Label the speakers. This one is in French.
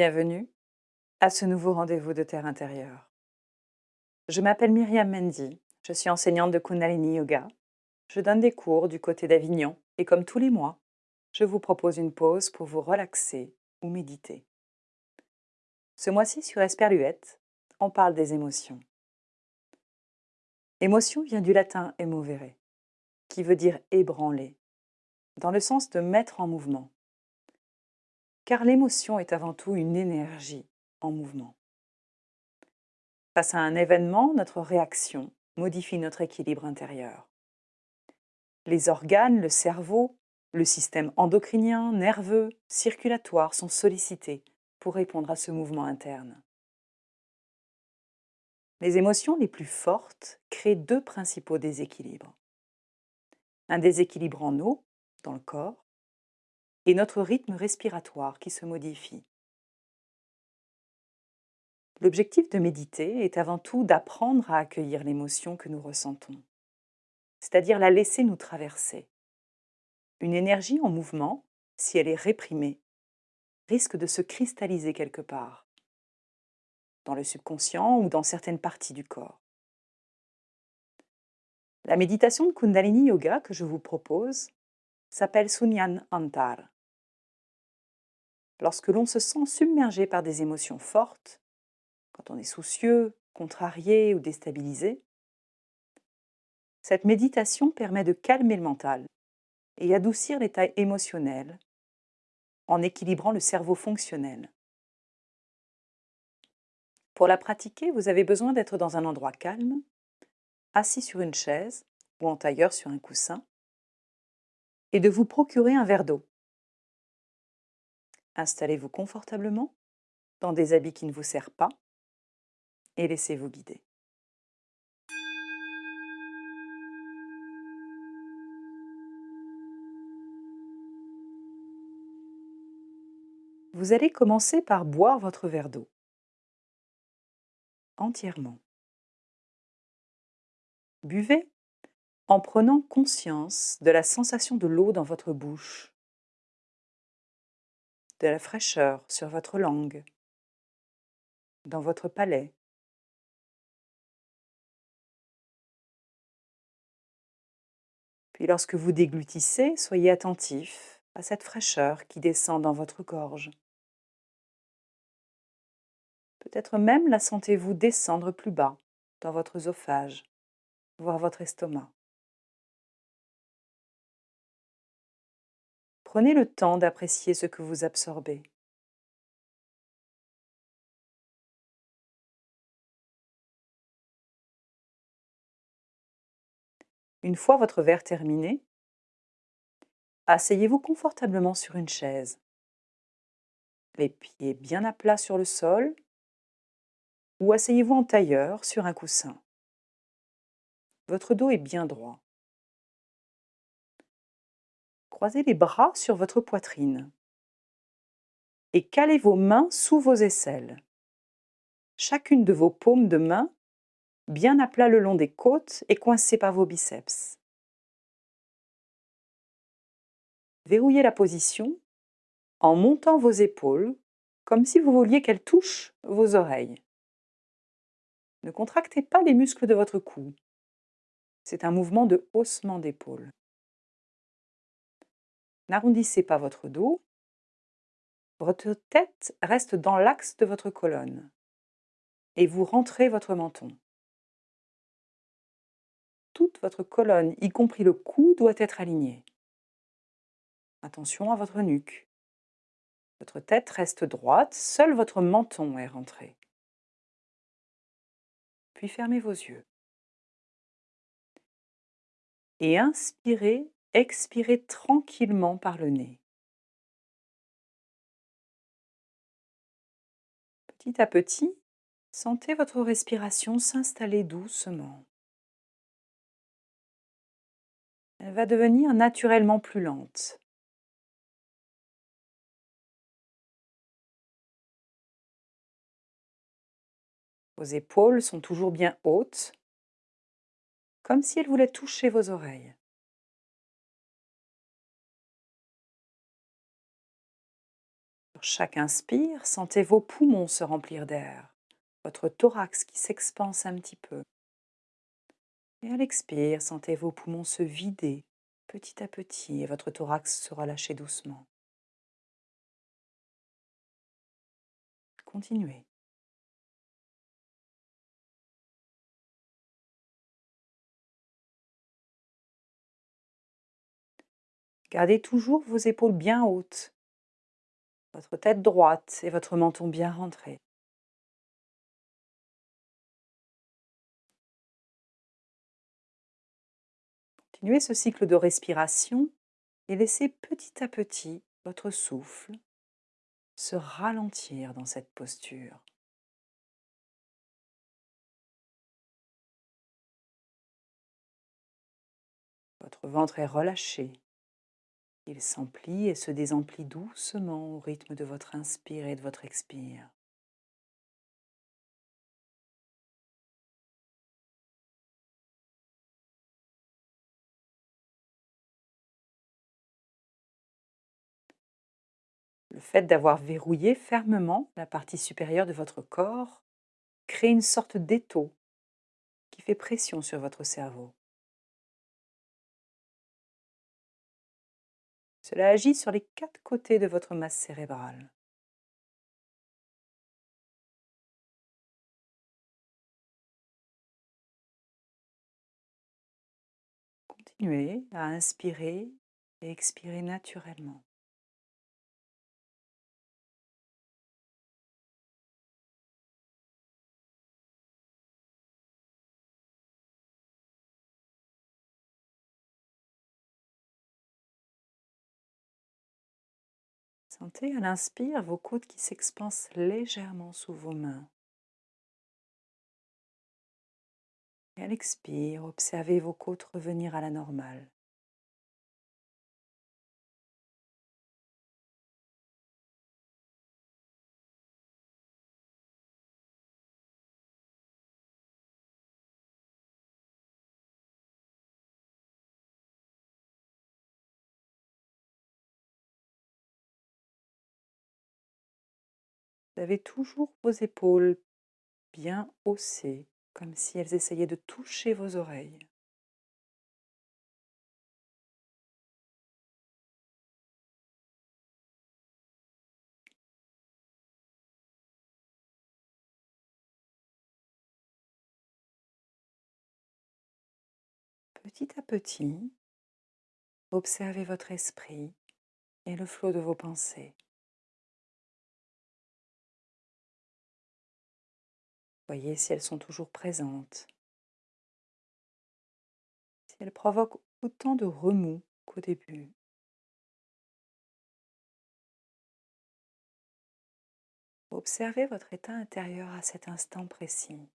Speaker 1: Bienvenue à ce nouveau rendez-vous de Terre intérieure. Je m'appelle Myriam Mendy, je suis enseignante de Kundalini Yoga. Je donne des cours du côté d'Avignon et comme tous les mois, je vous propose une pause pour vous relaxer ou méditer. Ce mois-ci sur Esperluette, on parle des émotions. Émotion vient du latin emovere, qui veut dire ébranler, dans le sens de mettre en mouvement. Car l'émotion est avant tout une énergie en mouvement. Face à un événement, notre réaction modifie notre équilibre intérieur. Les organes, le cerveau, le système endocrinien, nerveux, circulatoire sont sollicités pour répondre à ce mouvement interne. Les émotions les plus fortes créent deux principaux déséquilibres. Un déséquilibre en eau, dans le corps, et notre rythme respiratoire qui se modifie. L'objectif de méditer est avant tout d'apprendre à accueillir l'émotion que nous ressentons, c'est-à-dire la laisser nous traverser. Une énergie en mouvement, si elle est réprimée, risque de se cristalliser quelque part, dans le subconscient ou dans certaines parties du corps. La méditation de Kundalini Yoga que je vous propose s'appelle Sunyan Antar. Lorsque l'on se sent submergé par des émotions fortes, quand on est soucieux, contrarié ou déstabilisé, cette méditation permet de calmer le mental et adoucir l'état émotionnel en équilibrant le cerveau fonctionnel. Pour la pratiquer, vous avez besoin d'être dans un endroit calme, assis sur une chaise ou en tailleur sur un coussin, et de vous procurer un verre d'eau. Installez-vous confortablement dans des habits qui ne vous servent pas et laissez-vous guider. Vous allez commencer par boire votre verre d'eau entièrement. Buvez en prenant conscience de la sensation de l'eau dans votre bouche, de la fraîcheur sur votre langue, dans votre palais. Puis lorsque vous déglutissez, soyez attentif à cette fraîcheur qui descend dans votre gorge. Peut-être même la sentez-vous descendre plus bas, dans votre œsophage, voire votre estomac. Prenez le temps d'apprécier ce que vous absorbez. Une fois votre verre terminé, asseyez-vous confortablement sur une chaise, les pieds bien à plat sur le sol ou asseyez-vous en tailleur sur un coussin. Votre dos est bien droit. Croisez les bras sur votre poitrine et calez vos mains sous vos aisselles. Chacune de vos paumes de main bien à plat le long des côtes et coincée par vos biceps. Verrouillez la position en montant vos épaules comme si vous vouliez qu'elles touchent vos oreilles. Ne contractez pas les muscles de votre cou. C'est un mouvement de haussement d'épaule. N'arrondissez pas votre dos. Votre tête reste dans l'axe de votre colonne et vous rentrez votre menton. Toute votre colonne, y compris le cou, doit être alignée. Attention à votre nuque. Votre tête reste droite, seul votre menton est rentré. Puis fermez vos yeux. Et inspirez expirez tranquillement par le nez. Petit à petit, sentez votre respiration s'installer doucement. Elle va devenir naturellement plus lente. Vos épaules sont toujours bien hautes, comme si elles voulaient toucher vos oreilles. Chaque inspire, sentez vos poumons se remplir d'air, votre thorax qui s'expanse un petit peu. Et à l'expire, sentez vos poumons se vider petit à petit et votre thorax se relâcher doucement. Continuez. Gardez toujours vos épaules bien hautes, votre tête droite et votre menton bien rentré. Continuez ce cycle de respiration et laissez petit à petit votre souffle se ralentir dans cette posture. Votre ventre est relâché. Il s'emplit et se désemplit doucement au rythme de votre inspire et de votre expire. Le fait d'avoir verrouillé fermement la partie supérieure de votre corps crée une sorte d'étau qui fait pression sur votre cerveau. Cela agit sur les quatre côtés de votre masse cérébrale. Continuez à inspirer et expirer naturellement. Sentez à l'inspire vos côtes qui s'expansent légèrement sous vos mains. Et à l'expire, observez vos côtes revenir à la normale. Avez toujours vos épaules bien haussées, comme si elles essayaient de toucher vos oreilles. Petit à petit, observez votre esprit et le flot de vos pensées. Voyez si elles sont toujours présentes. Si elles provoquent autant de remous qu'au début. Observez votre état intérieur à cet instant précis.